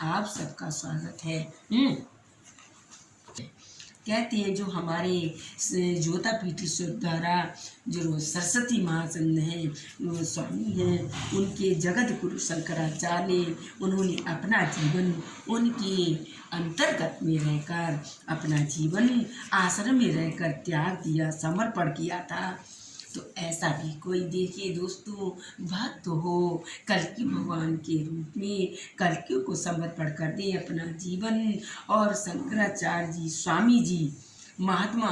आप सबका स्वागत है। हम्म। कहते हैं जो हमारे ज्योता पीठेश्वर द्वारा जो सरस्वती महाचंद हैं वो स्वामी हैं। उनके जगत गुरु शंकराचार्य उन्होंने अपना जीवन उनके अंतर्गत में रहकर अपना जीवन आश्रम में रहकर त्याग दिया समर्पण किया था। तो ऐसा भी कोई देखिए दोस्तों, भक्त हो। कलकी भगवान के रूप में कलकियों को समर्पण कर दे अपना जीवन। और शंकराचार्य जी स्वामी जी, महात्मा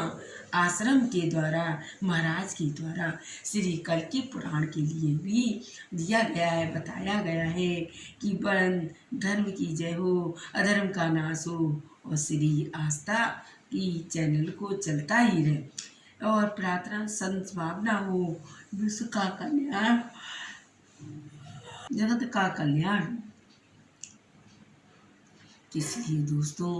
आश्रम के द्वारा, महाराज के द्वारा श्री कलकी पुराण के लिए भी दिया गया है, बताया गया है कि बड़न धर्म की जय हो, अधर्म का नाश हो और श्री आस्था की चैनल को चलता ही रहे। और प्रार्थना संभावना हो विश्व का कल्याण, जगत का कल्याण। इसलिए दोस्तों,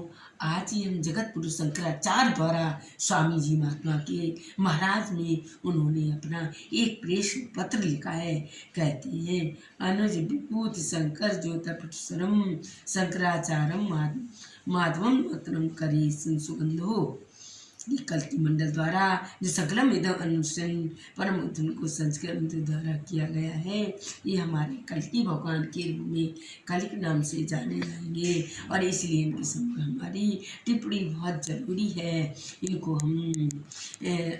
आज ही हम जगत पुरुष शंकराचार्य द्वारा स्वामी जी महात्मा के महाराज में उन्होंने अपना एक प्रेष पत्र लिखा है। कहते हैं, अनुज विभूत शंकर ज्योतिषरम शंकराचार्य माधवम मतरम करे सुगंधो कल्कि मंडल द्वारा, जो सकलम इधम अनुष्ठन परम उद्धन को संस्करण द्वारा किया गया है, ये हमारे कल्कि भगवान के रूप में कलिक नाम से जाने जाएँगे। और इसलिए इनकी सब हमारी टिप्पणी बहुत ज़रूरी है। इनको हम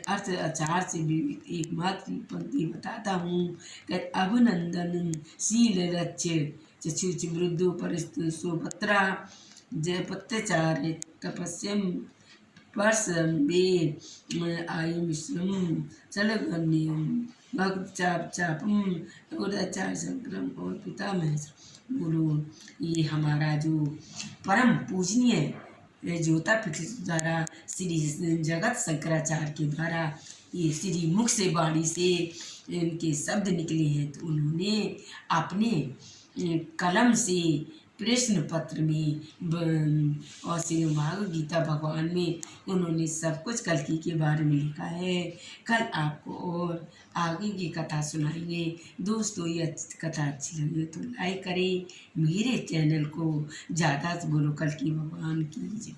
अर्थ आचार से भी एक मात्र पंक्ति बताता हूँ। अभिनंदन, शील रच चुच वृद्धो परिस्तु सुभद्रा जय पत्याचार तपस्यम स्पर्शे आयुष्यम चलगण्यम भक्त चाप चापम उदाचार संक्रम और पिता महेश्वर गुरु ये हमारा जो परम पूजनीय ज्योता पीठ द्वारा श्री जगत शंकराचार्य के द्वारा ये श्री मुख से बाणी से इनके शब्द निकले हैं तो उन्होंने अपने कलम से प्रश्न पत्र में और श्री भागवत गीता भगवान में, उन्होंने सब कुछ कलकी के बारे में लिखा है। कल आपको और आगे की कथा सुनाएँगे। दोस्तों, ये कथा अच्छी लगे तो लाइक करें। मेरे चैनल को ज़्यादा से बोलो कल की भगवान की